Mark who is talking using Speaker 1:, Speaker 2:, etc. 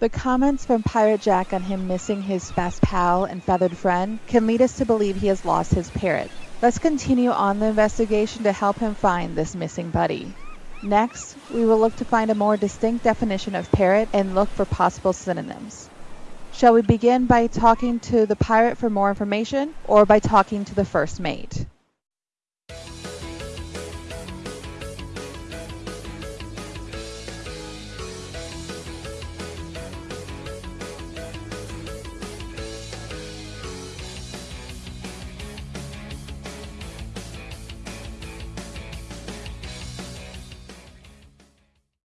Speaker 1: The comments from Pirate Jack on him missing his best pal and feathered friend can lead us to believe he has lost his parrot. Let's continue on the investigation to help him find this missing buddy. Next, we will look to find a more distinct definition of parrot and look for possible synonyms. Shall we begin by talking to the pirate for more information or by talking to the first mate?